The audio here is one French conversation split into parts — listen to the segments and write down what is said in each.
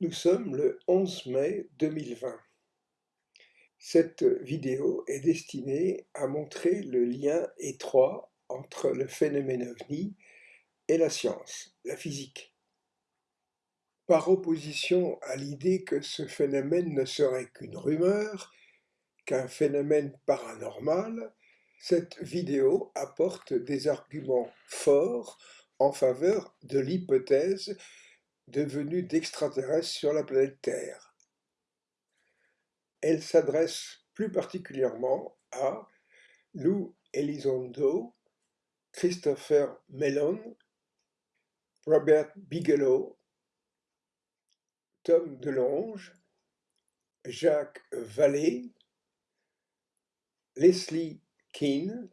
Nous sommes le 11 mai 2020. Cette vidéo est destinée à montrer le lien étroit entre le phénomène OVNI et la science, la physique. Par opposition à l'idée que ce phénomène ne serait qu'une rumeur, qu'un phénomène paranormal, cette vidéo apporte des arguments forts en faveur de l'hypothèse de venue d'extraterrestres sur la planète Terre. Elle s'adresse plus particulièrement à Lou Elizondo, Christopher Mellon, Robert Bigelow, Tom DeLonge, Jacques Vallée, Leslie Keane,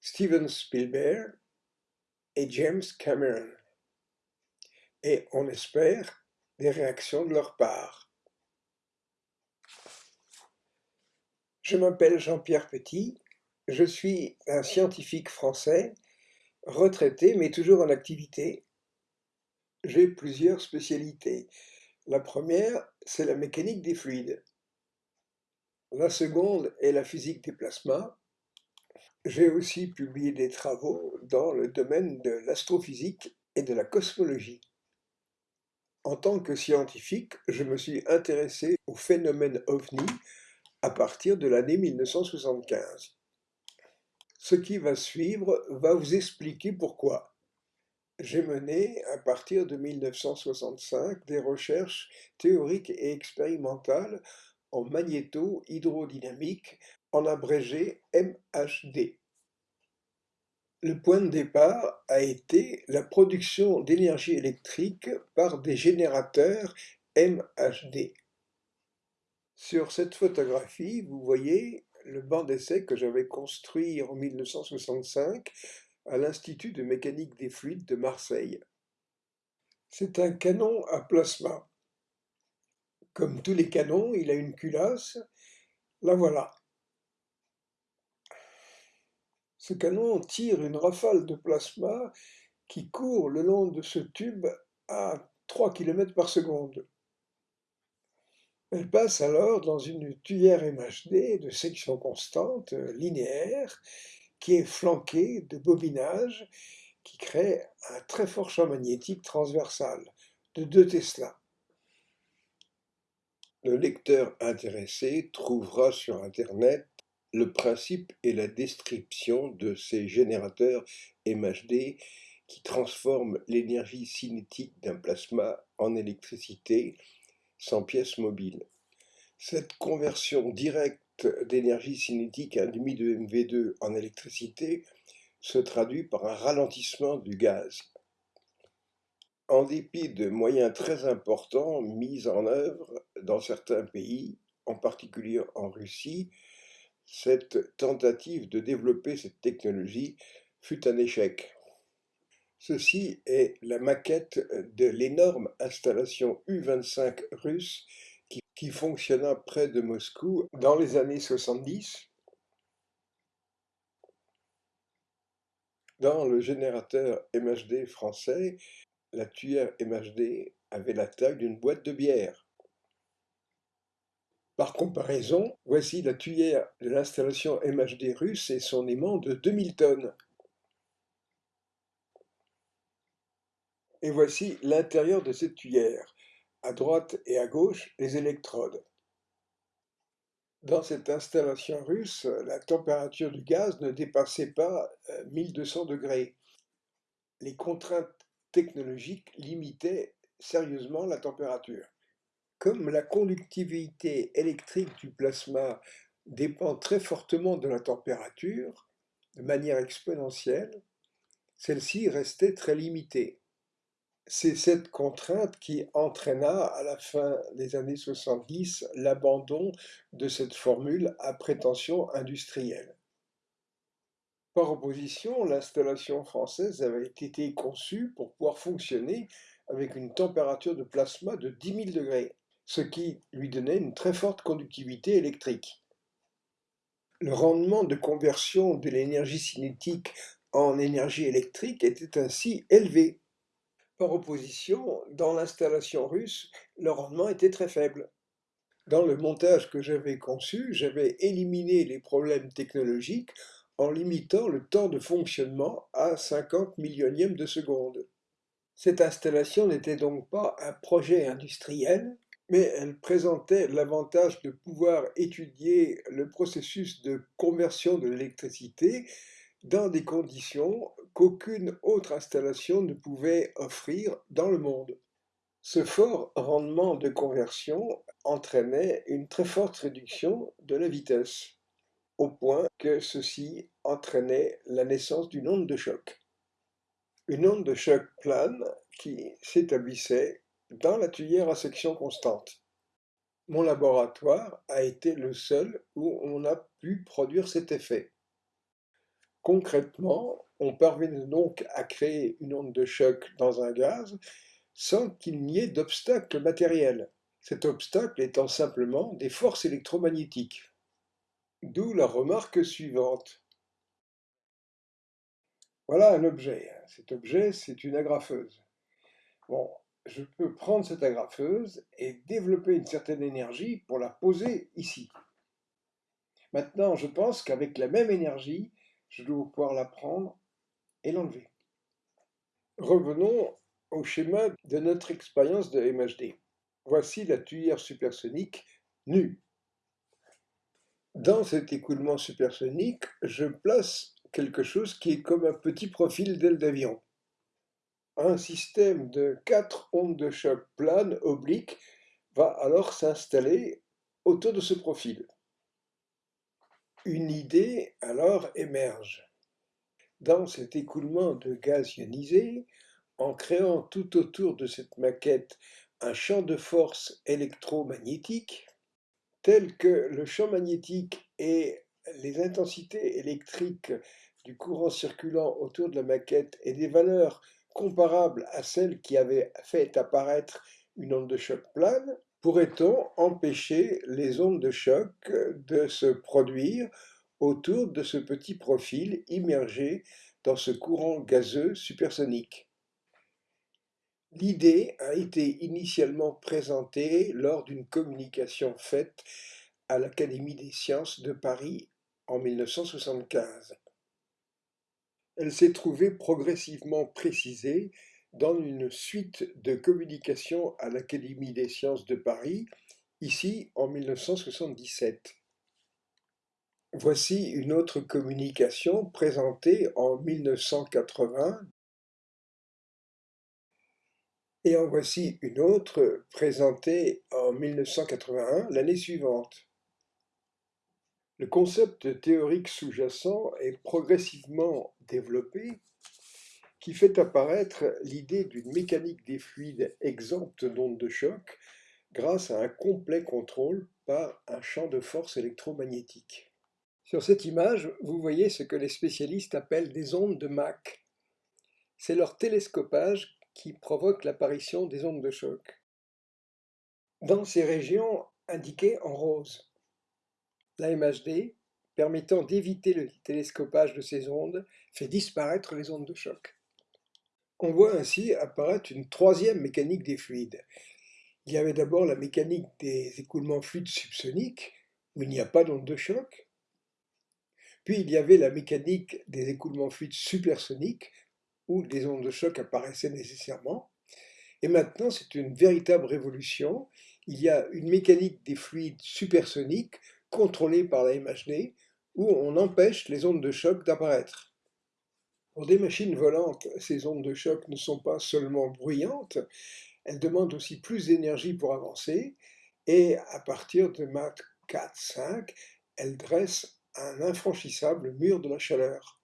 Steven Spielberg et James Cameron. Et on espère des réactions de leur part. Je m'appelle Jean-Pierre Petit, je suis un scientifique français, retraité mais toujours en activité. J'ai plusieurs spécialités. La première, c'est la mécanique des fluides. La seconde est la physique des plasmas. J'ai aussi publié des travaux dans le domaine de l'astrophysique et de la cosmologie. En tant que scientifique, je me suis intéressé au phénomène OVNI à partir de l'année 1975. Ce qui va suivre va vous expliquer pourquoi. J'ai mené, à partir de 1965, des recherches théoriques et expérimentales en magnéto-hydrodynamique, en abrégé MHD. Le point de départ a été la production d'énergie électrique par des générateurs MHD. Sur cette photographie, vous voyez le banc d'essai que j'avais construit en 1965 à l'Institut de mécanique des fluides de Marseille. C'est un canon à plasma. Comme tous les canons, il a une culasse. La voilà. Ce canon tire une rafale de plasma qui court le long de ce tube à 3 km par seconde. Elle passe alors dans une tuyère MHD de section constante, linéaire, qui est flanquée de bobinages qui créent un très fort champ magnétique transversal de 2 Tesla. Le lecteur intéressé trouvera sur Internet le principe et la description de ces générateurs MHD qui transforment l'énergie cinétique d'un plasma en électricité sans pièce mobile. Cette conversion directe d'énergie cinétique à demi de MV2 en électricité se traduit par un ralentissement du gaz. En dépit de moyens très importants mis en œuvre dans certains pays, en particulier en Russie, cette tentative de développer cette technologie fut un échec. Ceci est la maquette de l'énorme installation U-25 russe qui, fonctionna près de Moscou dans les années 70. Dans le générateur MHD français, la tuyère MHD avait la taille d'une boîte de bière. Par comparaison, voici la tuyère de l'installation MHD russe et son aimant de 2000 tonnes. Et voici l'intérieur de cette tuyère. À droite et à gauche, les électrodes. Dans cette installation russe, la température du gaz ne dépassait pas 1200 euh, degrés. Les contraintes technologiques limitaient sérieusement la température. Comme la conductivité électrique du plasma dépend très fortement de la température, de manière exponentielle, celle-ci restait très limitée. C'est cette contrainte qui entraîna à la fin des années 70 l'abandon de cette formule à prétention industrielle. Par opposition, l'installation française avait été conçue pour pouvoir fonctionner avec une température de plasma de 10 000 degrés ce qui lui donnait une très forte conductivité électrique. Le rendement de conversion de l'énergie cinétique en énergie électrique était ainsi élevé. Par opposition, dans l'installation russe, le rendement était très faible. Dans le montage que j'avais conçu, j'avais éliminé les problèmes technologiques en limitant le temps de fonctionnement à 50 millionièmes de seconde. Cette installation n'était donc pas un projet industriel, mais elle présentait l'avantage de pouvoir étudier le processus de conversion de l'électricité dans des conditions qu'aucune autre installation ne pouvait offrir dans le monde. Ce fort rendement de conversion entraînait une très forte réduction de la vitesse, au point que ceci entraînait la naissance d'une onde de choc. Une onde de choc plane qui s'établissait dans la tuyère à section constante. Mon laboratoire a été le seul où on a pu produire cet effet. Concrètement, on parvenait donc à créer une onde de choc dans un gaz sans qu'il n'y ait d'obstacle matériel, cet obstacle étant simplement des forces électromagnétiques. D'où la remarque suivante. Voilà un objet. Cet objet, c'est une agrafeuse. Bon, je peux prendre cette agrafeuse et développer une certaine énergie pour la poser ici. Maintenant, je pense qu'avec la même énergie, je dois pouvoir la prendre et l'enlever. Revenons au schéma de notre expérience de MHD. Voici la tuyère supersonique nue. Dans cet écoulement supersonique, je place quelque chose qui est comme un petit profil d'aile d'avion un système de quatre ondes de choc planes obliques va alors s'installer autour de ce profil. Une idée alors émerge. Dans cet écoulement de gaz ionisé, en créant tout autour de cette maquette un champ de force électromagnétique, tel que le champ magnétique et les intensités électriques du courant circulant autour de la maquette et des valeurs comparable à celle qui avait fait apparaître une onde de choc plane, pourrait-on empêcher les ondes de choc de se produire autour de ce petit profil immergé dans ce courant gazeux supersonique? L'idée a été initialement présentée lors d'une communication faite à l'Académie des sciences de Paris en 1975 elle s'est trouvée progressivement précisée dans une suite de communications à l'Académie des sciences de Paris, ici en 1977. Voici une autre communication présentée en 1980 et en voici une autre présentée en 1981 l'année suivante. Le concept théorique sous-jacent est progressivement développé qui fait apparaître l'idée d'une mécanique des fluides exempte d'ondes de choc grâce à un complet contrôle par un champ de force électromagnétique. Sur cette image, vous voyez ce que les spécialistes appellent des ondes de Mach. C'est leur télescopage qui provoque l'apparition des ondes de choc. Dans ces régions indiquées en rose, la MHD, permettant d'éviter le télescopage de ces ondes, fait disparaître les ondes de choc. On voit ainsi apparaître une troisième mécanique des fluides. Il y avait d'abord la mécanique des écoulements fluides subsoniques, où il n'y a pas d'onde de choc. Puis il y avait la mécanique des écoulements fluides supersoniques, où des ondes de choc apparaissaient nécessairement. Et maintenant, c'est une véritable révolution. Il y a une mécanique des fluides supersoniques contrôlée par la MHD, où on empêche les ondes de choc d'apparaître. Pour des machines volantes, ces ondes de choc ne sont pas seulement bruyantes, elles demandent aussi plus d'énergie pour avancer, et à partir de Mach 4-5, elles dressent un infranchissable mur de la chaleur.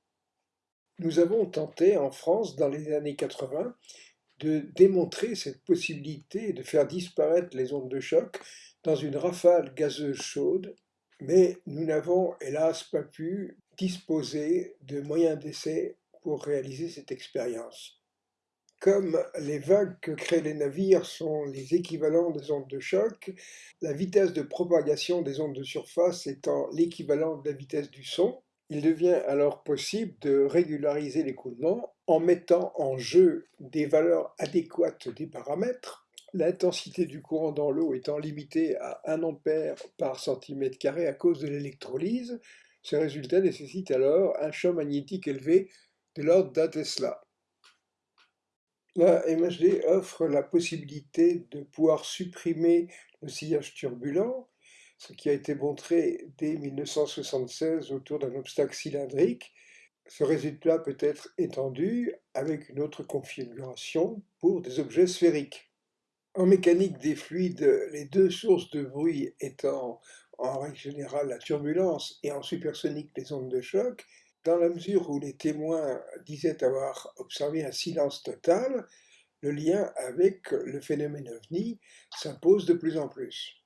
Nous avons tenté en France, dans les années 80, de démontrer cette possibilité de faire disparaître les ondes de choc dans une rafale gazeuse chaude mais nous n'avons hélas pas pu disposer de moyens d'essai pour réaliser cette expérience. Comme les vagues que créent les navires sont les équivalents des ondes de choc, la vitesse de propagation des ondes de surface étant l'équivalent de la vitesse du son, il devient alors possible de régulariser l'écoulement En mettant en jeu des valeurs adéquates des paramètres, l'intensité du courant dans l'eau étant limitée à 1 A par centimètre carré à cause de l'électrolyse, ce résultat nécessite alors un champ magnétique élevé de l'ordre d'un Tesla. La MHD offre la possibilité de pouvoir supprimer le sillage turbulent, ce qui a été montré dès 1976 autour d'un obstacle cylindrique. Ce résultat peut être étendu avec une autre configuration pour des objets sphériques. En mécanique des fluides, les deux sources de bruit étant en règle générale la turbulence et en supersonique les ondes de choc, dans la mesure où les témoins disaient avoir observé un silence total, le lien avec le phénomène ovni s'impose de plus en plus.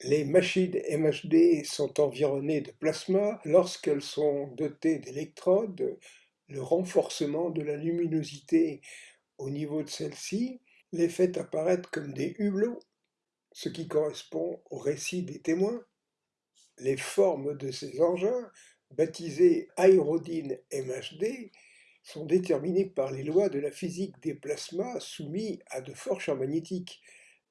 Les machines MHD sont environnées de plasma lorsqu'elles sont dotées d'électrodes. Le renforcement de la luminosité au niveau de celle-ci les fait apparaître comme des hublots ce qui correspond au récit des témoins. Les formes de ces engins, baptisés aérodynes MHD, sont déterminées par les lois de la physique des plasmas soumis à de forts champs magnétiques.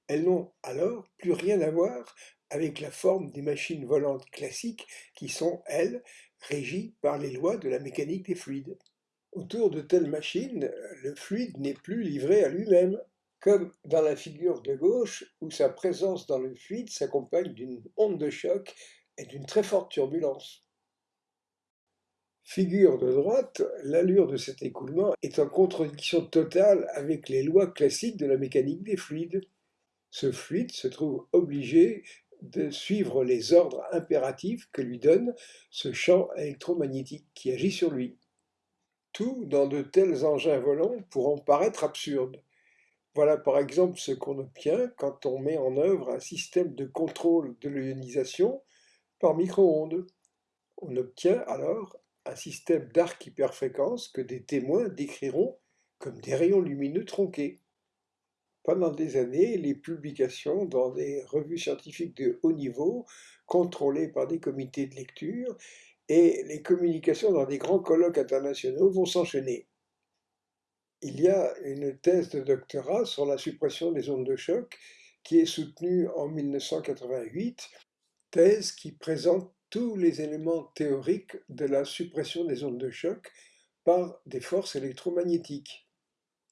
Elles n'ont alors plus rien à voir avec la forme des machines volantes classiques qui sont, elles, régies par les lois de la mécanique des fluides. Autour de telles machines, le fluide n'est plus livré à lui-même comme dans la figure de gauche où sa présence dans le fluide s'accompagne d'une onde de choc et d'une très forte turbulence. Figure de droite, l'allure de cet écoulement est en contradiction totale avec les lois classiques de la mécanique des fluides. Ce fluide se trouve obligé de suivre les ordres impératifs que lui donne ce champ électromagnétique qui agit sur lui. Tout dans de tels engins volants pourront paraître absurdes. Voilà par exemple ce qu'on obtient quand on met en œuvre un système de contrôle de l'ionisation par micro-ondes. On obtient alors un système d'arc hyperfréquence que des témoins décriront comme des rayons lumineux tronqués. Pendant des années, les publications dans des revues scientifiques de haut niveau, contrôlées par des comités de lecture, et les communications dans des grands colloques internationaux vont s'enchaîner il y a une thèse de doctorat sur la suppression des ondes de choc qui est soutenue en 1988, thèse qui présente tous les éléments théoriques de la suppression des ondes de choc par des forces électromagnétiques.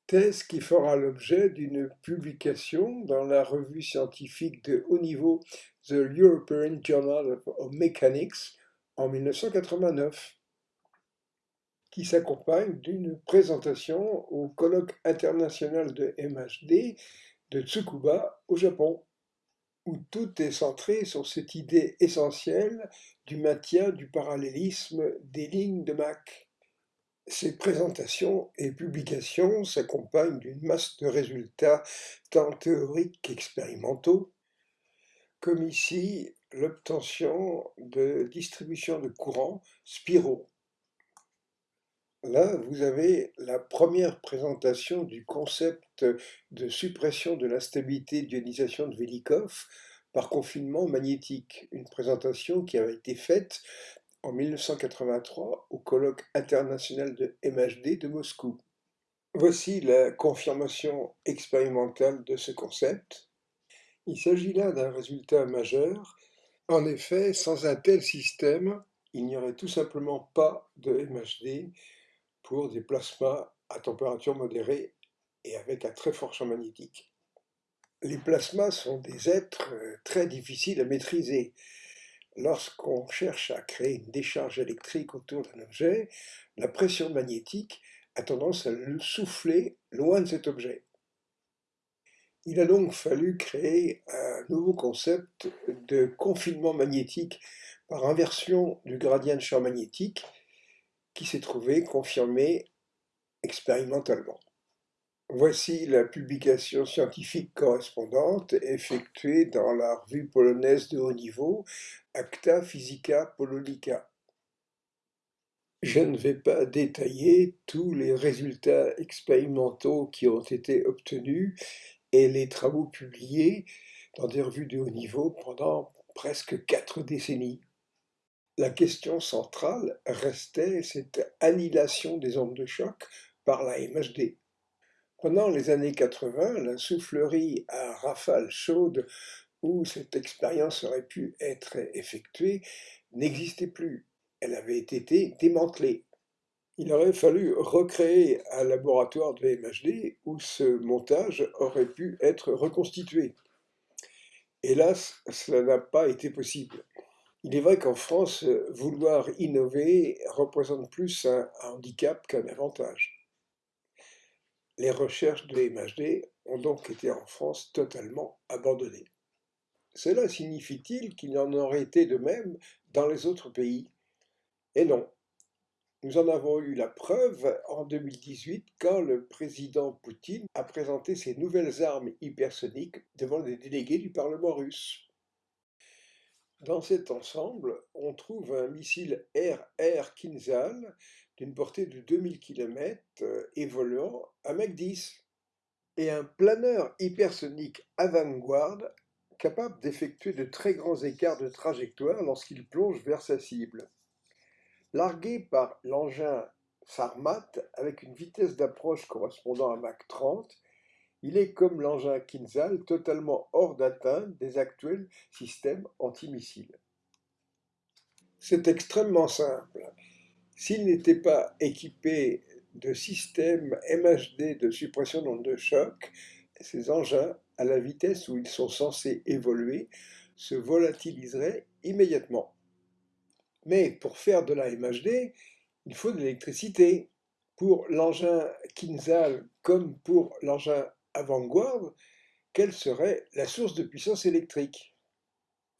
Thèse qui fera l'objet d'une publication dans la revue scientifique de haut niveau The European Journal of Mechanics en 1989 qui s'accompagne d'une présentation au colloque international de MHD de Tsukuba au Japon, où tout est centré sur cette idée essentielle du maintien du parallélisme des lignes de Mach. Ces présentations et publications s'accompagnent d'une masse de résultats tant théoriques qu'expérimentaux, comme ici l'obtention de distribution de courants spiraux Là, vous avez la première présentation du concept de suppression de l'instabilité d'ionisation de Velikov par confinement magnétique, une présentation qui avait été faite en 1983 au colloque international de MHD de Moscou. Voici la confirmation expérimentale de ce concept. Il s'agit là d'un résultat majeur. En effet, sans un tel système, il n'y aurait tout simplement pas de MHD, pour des plasmas à température modérée et avec un très fort champ magnétique. Les plasmas sont des êtres euh, très difficiles à maîtriser. Lorsqu'on cherche à créer une décharge électrique autour d'un objet, la pression magnétique a tendance à le souffler loin de cet objet. Il a donc fallu créer un nouveau concept de confinement magnétique par inversion du gradient de champ magnétique qui s'est trouvé confirmé expérimentalement. Voici la publication scientifique correspondante effectuée dans la revue polonaise de haut niveau Acta Physica Pololica. Je ne vais pas détailler tous les résultats expérimentaux qui ont été obtenus et les travaux publiés dans des revues de haut niveau pendant presque quatre décennies la question centrale restait cette annihilation des ondes de choc par la MHD. Pendant les années 80, la soufflerie à rafales chaudes où cette expérience aurait pu être effectuée n'existait plus. Elle avait été démantelée. Il aurait fallu recréer un laboratoire de MHD où ce montage aurait pu être reconstitué. Hélas, cela n'a pas été possible. Il est vrai qu'en France, vouloir innover représente plus un handicap qu'un avantage. Les recherches de MHD ont donc été en France totalement abandonnées. Cela signifie-t-il qu'il en aurait été de même dans les autres pays? Et non. Nous en avons eu la preuve en 2018 quand le président Poutine a présenté ses nouvelles armes hypersoniques devant les délégués du Parlement russe. Dans cet ensemble, on trouve un missile RR Kinzhal d'une portée de 2000 km évoluant à Mach 10 et un planeur hypersonique avant-garde capable d'effectuer de très grands écarts de trajectoire lorsqu'il plonge vers sa cible. Largué par l'engin Sarmat avec une vitesse d'approche correspondant à Mach 30, il est comme l'engin Kinzhal totalement hors d'atteinte des actuels systèmes antimissiles. C'est extrêmement simple. S'il n'était pas équipé de systèmes MHD de suppression d'ondes de choc, ces engins à la vitesse où ils sont censés évoluer, se volatiliseraient immédiatement. Mais pour faire de la MHD, il faut de l'électricité. Pour l'engin Kinzhal comme pour l'engin avant-garde, quelle serait la source de puissance électrique?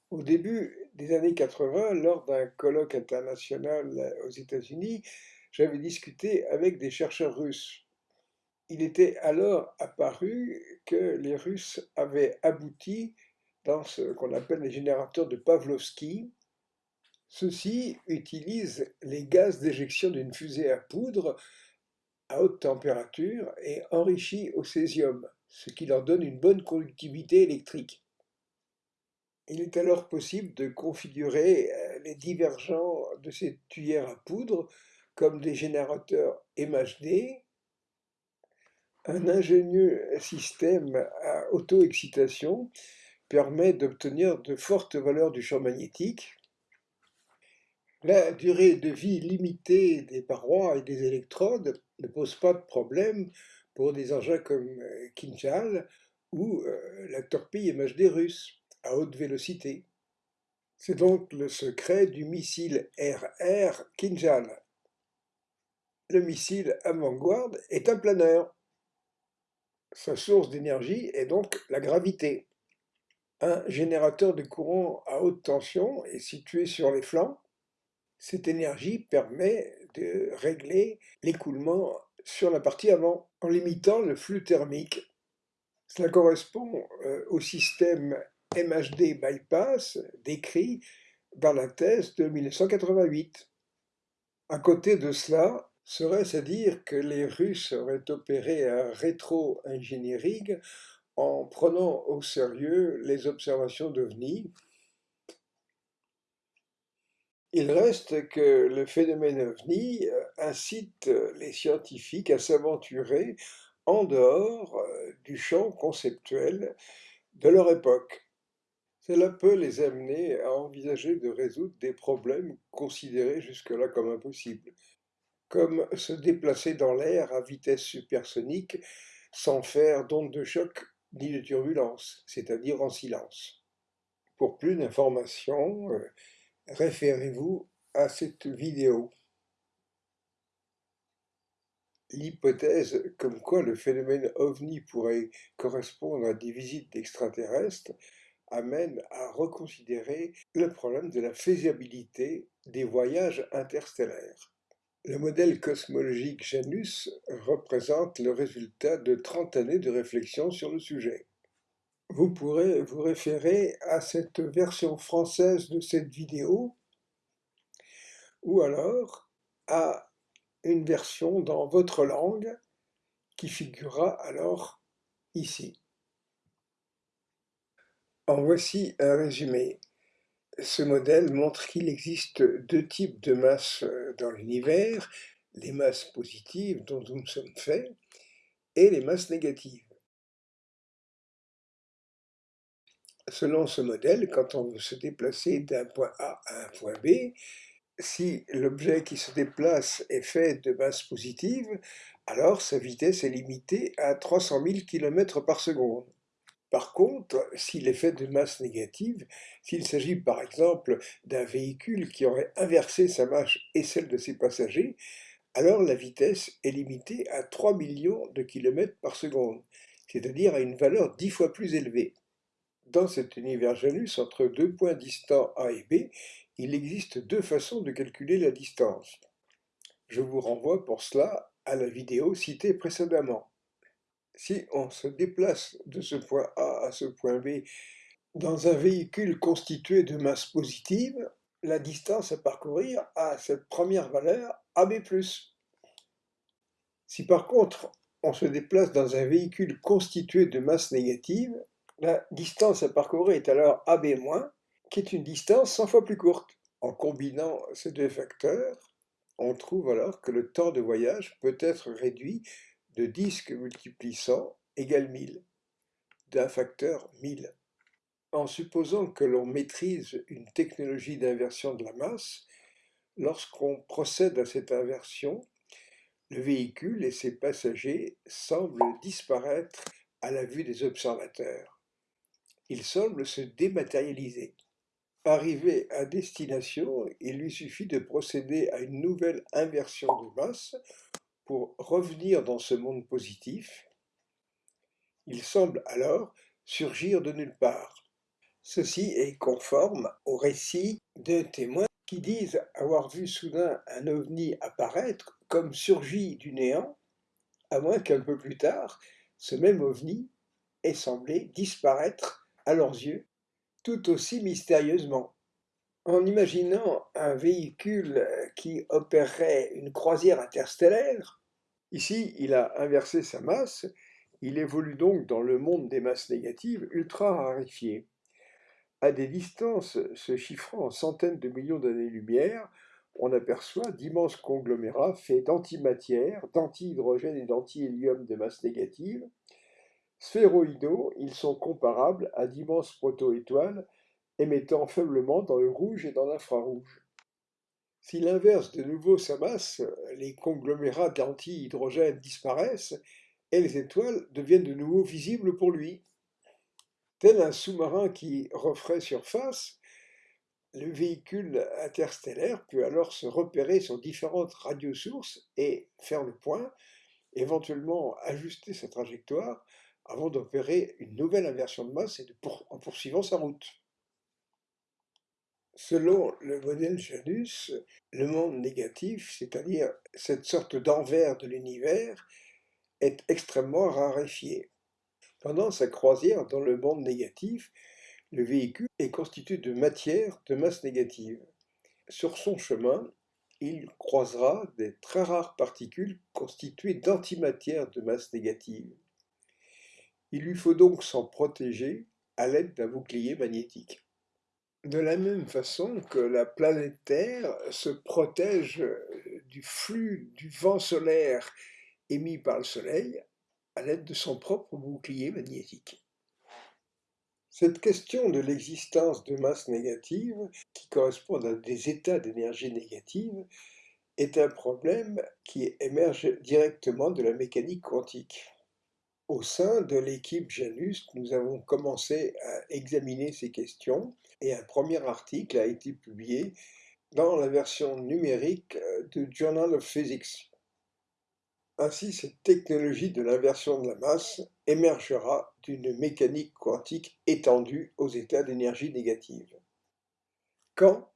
Au début des années 80, lors d'un colloque international aux États-Unis, j'avais discuté avec des chercheurs russes il était alors apparu que les Russes avaient abouti dans ce qu'on appelle les générateurs de Pavlovsky. Ceux-ci utilisent les gaz d'éjection d'une fusée à poudre à haute température et enrichis au césium, ce qui leur donne une bonne conductivité électrique. Il est alors possible de configurer euh, les divergents de ces tuyères à poudre comme des générateurs MHD un ingénieux système à auto-excitation permet d'obtenir de fortes valeurs du champ magnétique. La durée de vie limitée des parois et des électrodes ne pose pas de problème pour des engins comme euh, Kinjal ou euh, la torpille MHD russe à haute vélocité. C'est donc le secret du missile RR Kinjal. Le missile avant-garde est un planeur. Sa source d'énergie est donc la gravité. Un générateur de courant à haute tension est situé sur les flancs. Cette énergie permet de régler l'écoulement sur la partie avant en limitant le flux thermique. Cela correspond euh, au système MHD bypass décrit dans la thèse de 1988. À côté de cela, Serait-ce à dire que les Russes auraient opéré un rétro-engineering en prenant au sérieux les observations d'OVNI Il reste que le phénomène OVNI euh, incite les scientifiques à s'aventurer en dehors euh, du champ conceptuel de leur époque. Cela peut les amener à envisager de résoudre des problèmes considérés jusque-là comme impossibles comme se déplacer dans l'air à vitesse supersonique sans faire d'onde de choc ni de turbulence, c'est-à-dire en silence. Pour plus d'informations, euh, référez-vous à cette vidéo. L'hypothèse comme quoi le phénomène ovni pourrait correspondre à des visites d'extraterrestres amène à reconsidérer le problème de la faisabilité des voyages interstellaires. Le modèle cosmologique Janus représente le résultat de 30 années de réflexion sur le sujet. Vous pourrez vous référer à cette version française de cette vidéo ou alors à une version dans votre langue qui figurera alors ici. En voici un résumé. Ce modèle montre qu'il existe deux types de masses dans l'univers, les masses positives dont nous sommes faits et les masses négatives. Selon ce modèle, quand on veut se déplacer d'un point A à un point B, si l'objet qui se déplace est fait de masse positive, alors sa vitesse est limitée à 300 000 km par seconde. Par contre, s'il est fait de masse négative, s'il s'agit par exemple d'un véhicule qui aurait inversé sa masse et celle de ses passagers, alors la vitesse est limitée à 3 millions de km par seconde, c'est-à-dire à une valeur dix fois plus élevée. Dans cet univers Janus, entre deux points distants A et B, il existe deux façons de calculer la distance. Je vous renvoie pour cela à la vidéo citée précédemment. Si on se déplace de ce point A à ce point B dans un véhicule constitué de masse positive, la distance à parcourir a cette première valeur AB+. Si par contre on se déplace dans un véhicule constitué de masse négative, la distance à parcourir est alors AB-, qui est une distance 100 fois plus courte. En combinant ces deux facteurs, on trouve alors que le temps de voyage peut être réduit de 10 que multiplie 100 égale 1000, d'un facteur 1000. En supposant que l'on maîtrise une technologie d'inversion de la masse, lorsqu'on procède à cette inversion, le véhicule et ses passagers semblent disparaître à la vue des observateurs. Ils semblent se dématérialiser. Arrivé à destination, il lui suffit de procéder à une nouvelle inversion de masse pour revenir dans ce monde positif. Il semble alors surgir de nulle part. Ceci est conforme au récit de témoins qui disent avoir vu soudain un ovni apparaître comme surgi du néant, à moins qu'un peu plus tard, ce même ovni ait semblé disparaître à leurs yeux tout aussi mystérieusement. En imaginant un véhicule qui opérerait une croisière interstellaire, ici il a inversé sa masse, il évolue donc dans le monde des masses négatives ultra raréfiées. À des distances se chiffrant en centaines de millions d'années-lumière, on aperçoit d'immenses conglomérats faits d'antimatière, d'antihydrogène et d'antihélium de masse négative, Sphéroïdaux, ils sont comparables à d'immenses proto-étoiles émettant faiblement dans le rouge et dans l'infrarouge. S'il inverse de nouveau sa masse, les conglomérats d'anti-hydrogène disparaissent et les étoiles deviennent de nouveau visibles pour lui. Tel un sous-marin qui referait surface, le véhicule interstellaire peut alors se repérer sur différentes radiosources et faire le point, éventuellement ajuster sa trajectoire avant d'opérer une nouvelle inversion de masse et en poursuivant sa route. Selon le modèle Janus, le monde négatif, c'est-à-dire cette sorte d'envers de l'univers, est extrêmement raréfié. Pendant sa croisière dans le monde négatif, le véhicule est constitué de matière de masse négative. Sur son chemin, il croisera des très rares particules constituées d'antimatière de masse négative. Il lui faut donc s'en protéger à l'aide d'un bouclier magnétique. De la même façon que la planète Terre se protège du flux du vent solaire émis par le Soleil à l'aide de son propre bouclier magnétique. Cette question de l'existence de masses négatives, qui correspondent à des états d'énergie négative, est un problème qui émerge directement de la mécanique quantique. Au sein de l'équipe Janus, nous avons commencé à examiner ces questions et un premier article a été publié dans la version numérique euh, du Journal of Physics. Ainsi, cette technologie de l'inversion de la masse émergera d'une mécanique quantique étendue aux états d'énergie négative. Quand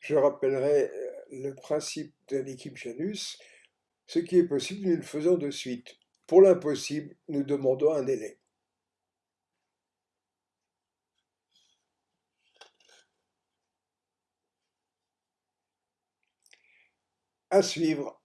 Je rappellerai euh, le principe de l'équipe Janus. Ce qui est possible, nous le faisons de suite. Pour l'impossible, nous demandons un délai. À suivre.